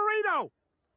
burrito.